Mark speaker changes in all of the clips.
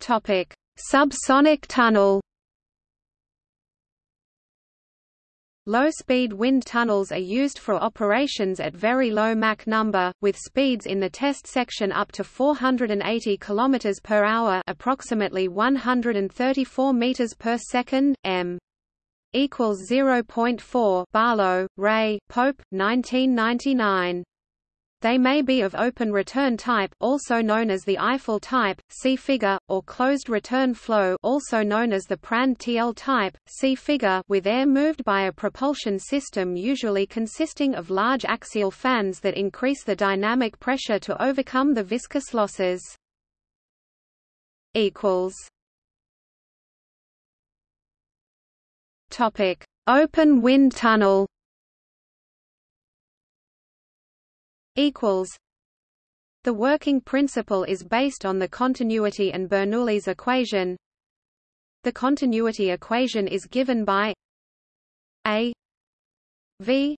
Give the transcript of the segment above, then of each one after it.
Speaker 1: Topic: Subsonic tunnel. Low-speed wind tunnels are used for operations at very low Mach number, with speeds in the test section up to 480 km per hour, approximately 134 meters per second, m. equals 0.4. Barlow, Rae, Pope, 1999. They may be of open return type also known as the Eiffel type, see figure, or closed return flow also known as the Prandtl type, see figure with air moved by a propulsion system usually consisting of large axial fans that increase the dynamic pressure to overcome the viscous losses. Open wind tunnel equals The working principle is based on the continuity and Bernoulli's equation. The continuity equation is given by A V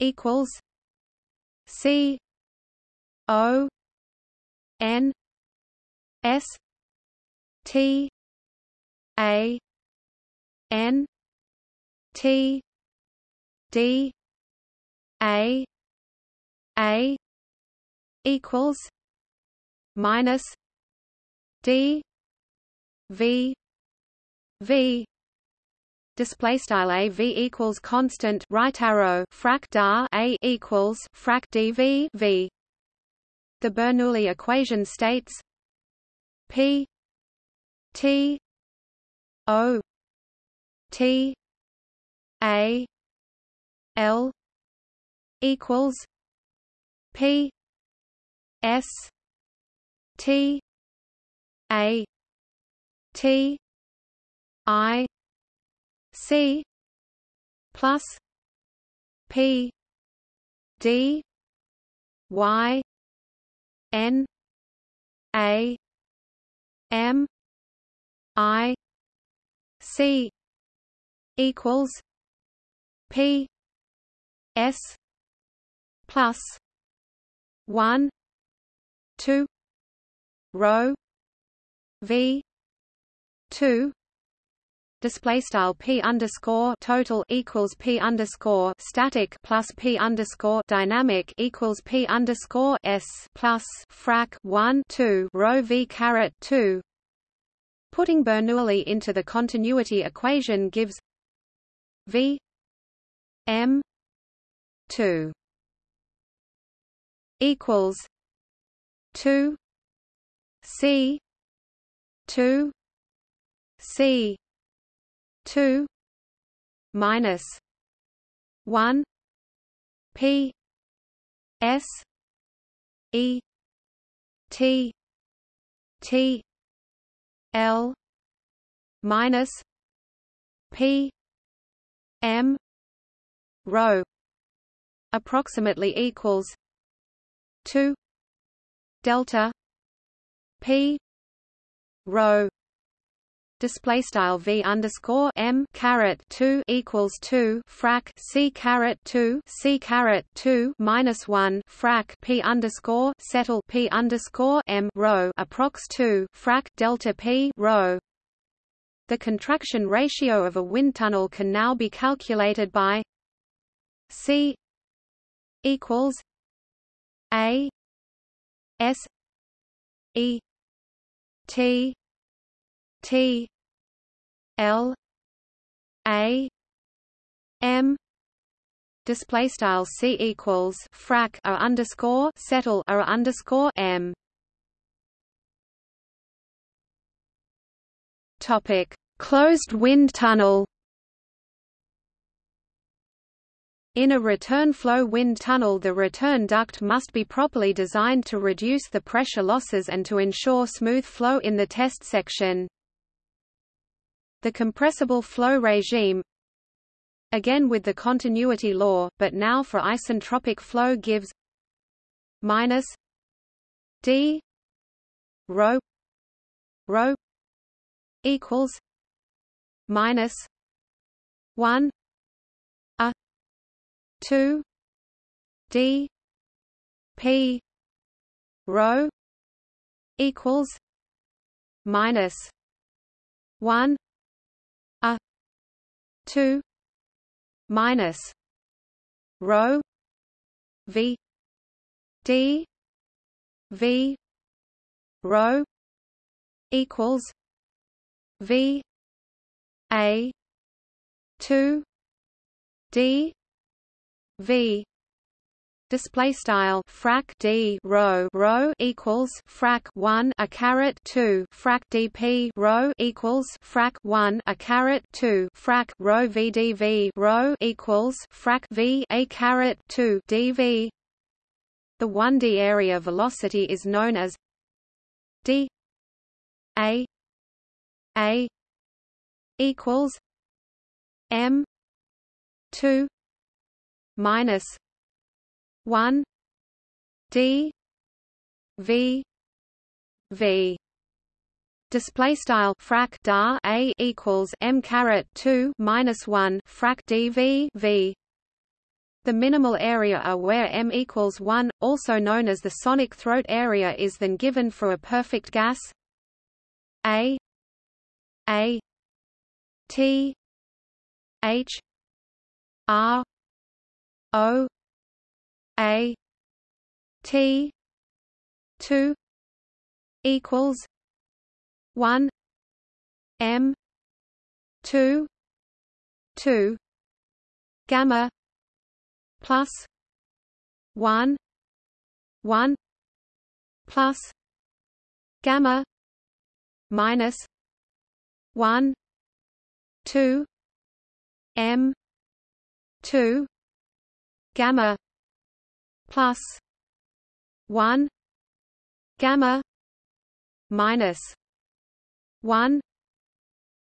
Speaker 1: equals C O N S T A N T D A a equals minus D V V. Display style a v equals constant right arrow frac dar a equals frac dv v. The bernoulli equation states p t o t a l equals P S T A T I C plus P D Y N A M I C equals P S plus one. Two. Rho. V. Two. Display style p underscore total equals p underscore static plus p underscore dynamic equals p underscore s plus frac 1 2 rho v caret 2 putting bernoulli into the continuity equation gives v m 2 equals two C two C two minus one P S E T T L minus P M rho approximately equals 2 delta p rho display style v underscore m caret 2 equals 2 frac c caret 2 c caret 2 minus 1 frac p underscore settle p underscore m rho approx 2 frac delta p rho. The contraction ratio of a wind tunnel can now be calculated by c equals a S E T T L A M. Display style C equals frac a underscore settle a underscore M. Topic. Closed wind tunnel In a return flow wind tunnel the return duct must be properly designed to reduce the pressure losses and to ensure smooth flow in the test section. The compressible flow regime again with the continuity law, but now for isentropic flow gives minus d rho rho equals minus 1 two D P rho equals minus one a two minus rho v d v rho equals v a 2 d v. Display style frac d rho rho equals frac 1 a caret 2 frac dp rho equals frac 1 a caret 2 frac rho vdv rho equals frac v a caret 2 dv the 1d area velocity is known as d a a equals m 2 minus 1 d v v. Display style frac dar a equals m caret 2 minus 1 frac dv v the minimal area are where m equals 1 also known as the sonic throat area is then given for a perfect gas. A a t h r o a T two equals one M two two gamma plus one one plus gamma minus one two M two gamma plus 1 gamma minus 1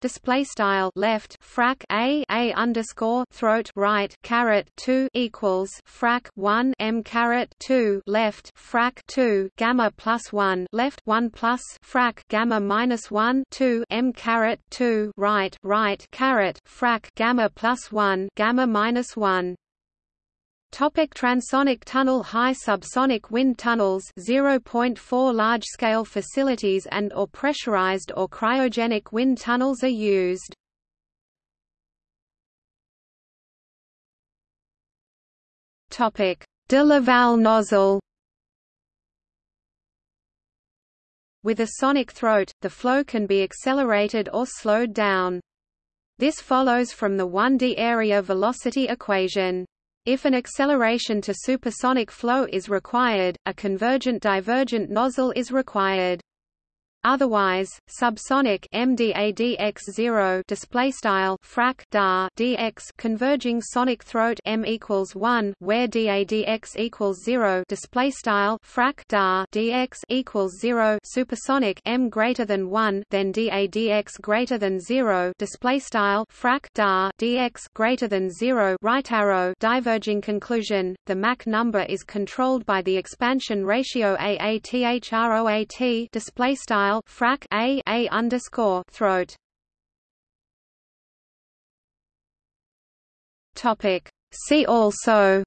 Speaker 1: display style left frac a a underscore throat right caret 2 equals frac 1 m caret 2 left frac 2 gamma plus 1 left 1 plus frac gamma minus 1 2 m caret 2 right right caret frac gamma plus 1 gamma minus 1 Topic transonic tunnel High subsonic wind tunnels 0.4 large-scale facilities and or pressurized or cryogenic wind tunnels are used. Topic: de Laval nozzle With a sonic throat, the flow can be accelerated or slowed down. This follows from the 1D area velocity equation. If an acceleration to supersonic flow is required, a convergent-divergent nozzle is required. Otherwise, subsonic MDADX0 display style frac dar DX converging sonic throat M equals 1 where DADX equals 0 display style frac dar DX equals 0 supersonic M greater than 1 then DADX greater than 0 display style frac dar DX greater than 0 right arrow diverging conclusion the Mach number is controlled by the expansion ratio AATHROAT display style frac a a underscore throat. Topic. See also.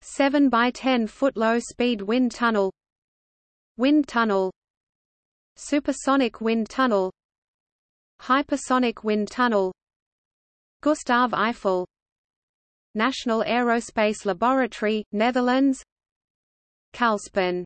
Speaker 1: 7 by 10 foot low speed wind tunnel. Wind tunnel. Supersonic wind tunnel. Hypersonic wind tunnel. Gustav Eiffel. National Aerospace Laboratory, Netherlands. Calspan